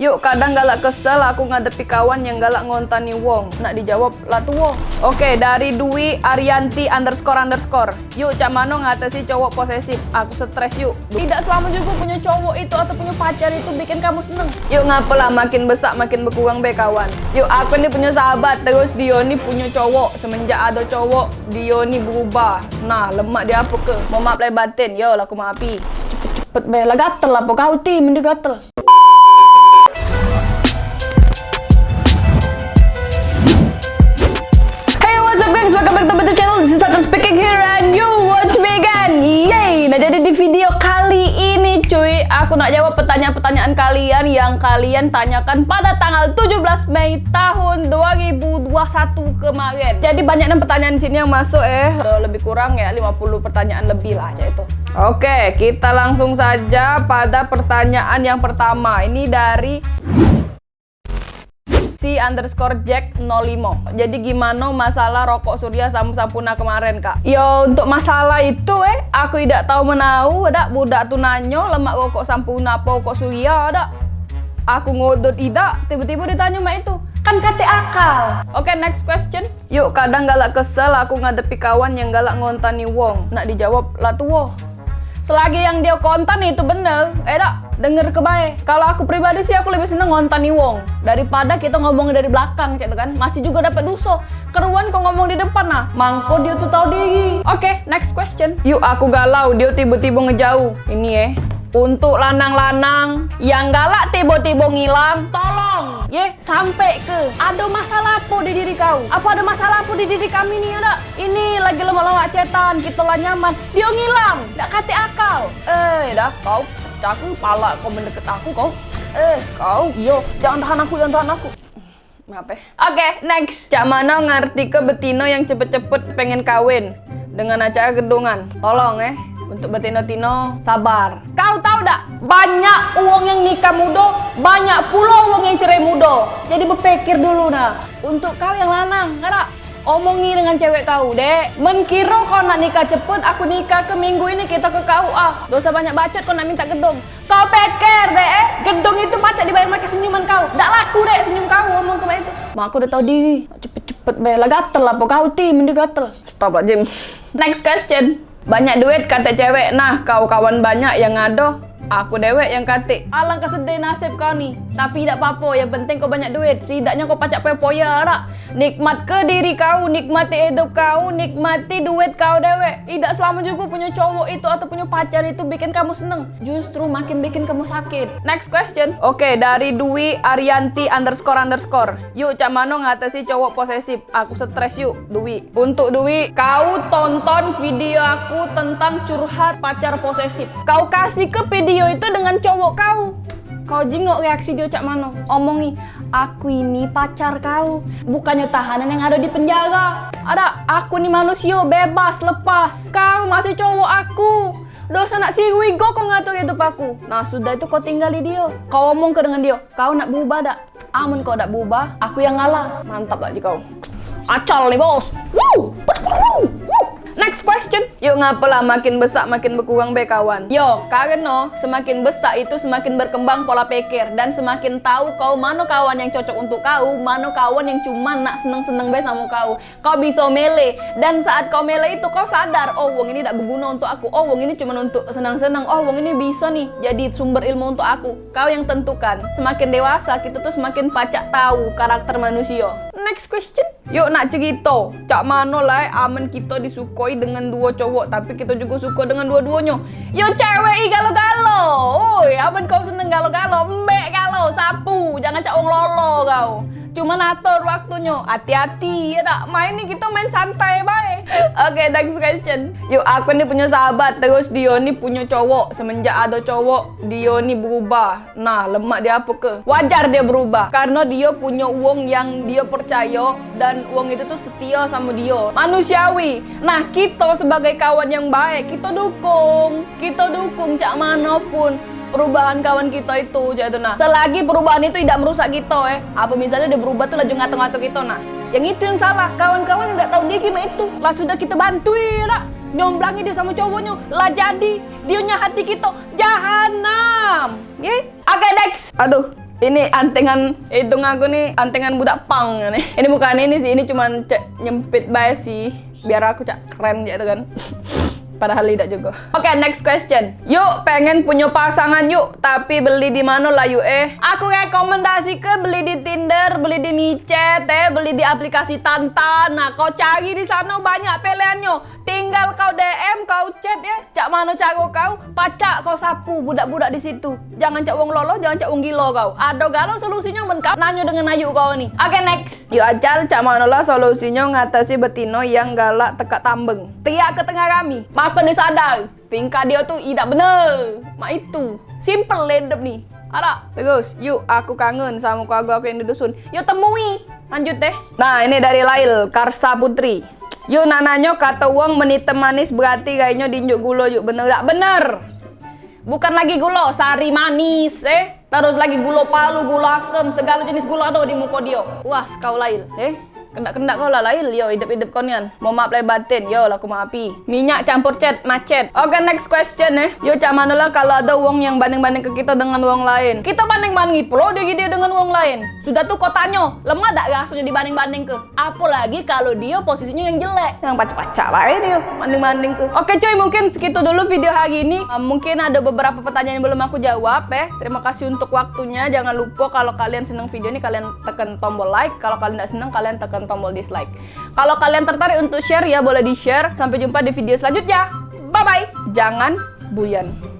Yuk, kadang galak kesel aku ngadepi kawan yang galak ngontani wong. Nak dijawab, lah tuh wong. Oke, dari Dwi Arianti underscore underscore. Yuk, cak mano ngatasi cowok posesif. Aku stres yuk. Tidak selama juga punya cowok itu atau punya pacar itu bikin kamu seneng. Yuk, ngapalah makin besar makin berkurang be kawan. Yuk, aku ini punya sahabat, terus dia ini punya cowok. Semenjak ada cowok, dia ini berubah. Nah, lemak dia apa ke? Mau maaf batin. Yo, aku maafi. Cepet-cepet be, lah gatel lah kau ti, mending gatel. Aku nak jawab pertanyaan-pertanyaan kalian yang kalian tanyakan pada tanggal 17 Mei tahun 2021 kemarin. Jadi banyak pertanyaan di sini yang masuk eh. Lebih kurang ya 50 pertanyaan lebih lah aja itu. Oke, kita langsung saja pada pertanyaan yang pertama. Ini dari si underscore jack 05 jadi gimana masalah rokok surya sama sampuna kemarin kak yo untuk masalah itu eh aku tidak tahu menau ada budak tu nanyo lemak rokok sampuna apa rokok surya ada aku ngodot tidak tiba-tiba ditanya mak itu kan kate akal oke okay, next question yuk kadang galak kesel aku ngadepi kawan yang galak ngontani wong nak dijawab lah tuh selagi yang dia kontan itu bener eh dak denger kebaik kalau aku pribadi sih aku lebih seneng ngontani wong. Daripada kita ngomong dari belakang cek kan. Masih juga dapat duso. Keruan kok ngomong di depan nah. Mangko dia tuh tahu diri. Oke okay, next question. Yuk aku galau dia tiba-tiba ngejauh. Ini ya untuk lanang-lanang yang galak tiba-tiba ngilang, tolong. Ye sampai ke. Ada masalah apa di diri kau? Apa ada masalah apa di diri kami nih ada? Ini lagi lewat-lewat cetan, kita lah nyaman, dia ngilang, tak kati akal. Eh, dah kau caku pala kau mendekat aku kau. Eh, kau, yo, jangan tahan aku, jangan tahan aku. Maaf ya. Oke, okay, next. Cak mana ngerti ke betina yang cepet-cepet pengen kawin dengan acara gedungan? Tolong eh. Untuk betino-tino, sabar. Kau tahu tak? Banyak uang yang nikah muda, banyak pula uang yang cerai muda. Jadi berpikir dulu nah. Untuk kau yang lanang, nggak Omongi dengan cewek kau, dek. Menkiro kau nak nikah cepet, aku nikah ke minggu ini kita ke KUA. Dosa banyak bacot kau nak minta gedung. Kau pikir, dek, eh? Gedung itu pacak dibayar pakai senyuman kau. Tak laku, dek, senyum kau ngomong ke itu. Mak aku udah tahu diri. Cepet-cepet, bayar lah gatel lah, kau ti, mending gatel. Stop lah, Jim. Next question. Banyak duit kata cewek, nah kau kawan banyak yang ngado, aku dewek yang katik. Alangkah sedih nasib kau nih. Tapi tidak apa-apa, yang penting kau banyak duit. Setidaknya kau pacak poya-poya, rak. Nikmat ke diri kau, nikmati hidup kau, nikmati duit kau dewek. Tidak selama juga punya cowok itu atau punya pacar itu bikin kamu seneng. Justru makin bikin kamu sakit. Next question. Oke, dari Dwi Arianti underscore underscore. Yuk, cak mano ngatasi cowok posesif. Aku stres yuk, Dwi. Untuk Dwi, kau tonton video aku tentang curhat pacar posesif. Kau kasih ke video itu dengan cowok kau. Kau jingok reaksi dia cak mano. Omongi, aku ini pacar kau. Bukannya tahanan yang ada di penjara. Ada, aku nih manusia bebas, lepas. Kau masih cowok aku. Dosa nak siwi go kau ngatur hidup aku. Nah sudah itu kau tinggali dia. Kau omong ke dengan dia, kau nak berubah dak? Amun kau nak berubah, aku yang ngalah. Mantap lagi kau. Acal nih bos. Woo! Next question. Yuk ngapalah makin besar makin berkurang be kawan. Yo, karena semakin besar itu semakin berkembang pola pikir dan semakin tahu kau mana kawan yang cocok untuk kau, mana kawan yang cuma nak seneng-seneng be sama kau. Kau bisa mele dan saat kau mele itu kau sadar, oh wong ini tidak berguna untuk aku. Oh wong ini cuma untuk senang-senang. Oh wong ini bisa nih jadi sumber ilmu untuk aku. Kau yang tentukan. Semakin dewasa kita tuh semakin pacak tahu karakter manusia. Next question. Yuk nak cerita, cak mana lah aman kita disukoi dengan dua cowok tapi kita juga suka dengan dua-duanya. Yo cewek galo-galo. Oi, aman kau seneng galo-galo, mbek galo, sapu, jangan cak wong lolo kau. Cuma atur waktunya. Hati-hati ya tak main nih kita main santai baik. Oke, okay, next question. Yuk, aku nih punya sahabat terus dia nih punya cowok. Semenjak ada cowok, dia nih berubah. Nah, lemak dia apa ke? Wajar dia berubah karena dia punya uang yang dia percaya dan uang itu tuh setia sama dia. Manusiawi. Nah, kita sebagai kawan yang baik, kita dukung. Kita dukung cak mana pun perubahan kawan kita itu jadi nah selagi perubahan itu tidak merusak kita eh apa misalnya dia berubah tuh laju ngatur-ngatur kita nah yang itu yang salah kawan-kawan tidak tahu dia gimana itu lah sudah kita bantuin lah nyomblangi dia sama cowoknya lah jadi dia hati kita jahanam ya oke next aduh Ini antengan hidung aku nih antengan budak pang nih. Ini bukan ini sih, ini cuman nyempit bae sih. Biar aku cak keren gitu kan. Padahal tidak juga. Oke, okay, next question. Yuk, pengen punya pasangan yuk, tapi beli di mana lah yuk eh? Aku rekomendasi ke beli di beli di Micet, eh, beli di aplikasi Tantan. Nah, kau cari di sana banyak pilihannya. Tinggal kau DM, kau chat ya. Cak mana cara kau? Pacak kau sapu budak-budak di situ. Jangan cak wong lolo, jangan cak wong gilo kau. Ada galau solusinya men kau nanya dengan ayu kau nih. Oke, okay, next. Yuk acal cak mana lah solusinya ngatasi betino yang galak tekak tambeng. Teriak ke tengah kami apa dia sadar tingkah dia tuh tidak bener mak itu simple lendep nih ada terus yuk aku kangen sama keluarga aku yang di dusun. Yuk temui. Lanjut deh. Nah ini dari Lail Karsa Putri. Yuk nananya kata uang menit manis berarti kayaknya dinjuk gulo yuk bener gak? Bener. Bukan lagi gulo sari manis eh. Terus lagi gulo palu gulo asem segala jenis gula ada di muka dia. Wah kau Lail eh Kendak-kendak kau lah lain, yo hidup-hidup kau nian. Mau maaf lahir batin, yo lah aku maafi. Minyak campur cat, macet. Oke, okay, next question eh. Yo cak mana lah kalau ada uang yang banding-banding ke kita dengan uang lain. Kita banding-banding pula dia dia dengan uang lain. Sudah tuh kau tanya, lemah tak rasanya dibanding-banding ke? Apalagi kalau dia posisinya yang jelek. Yang pacak-pacak lah eh dia, banding-banding ke. Oke okay, cuy, mungkin segitu dulu video hari ini. Uh, mungkin ada beberapa pertanyaan yang belum aku jawab eh. Terima kasih untuk waktunya. Jangan lupa kalau kalian senang video ini, kalian tekan tombol like. Kalau kalian tidak senang, kalian tekan tombol dislike. Kalau kalian tertarik untuk share ya boleh di-share. Sampai jumpa di video selanjutnya. Bye-bye. Jangan buyan.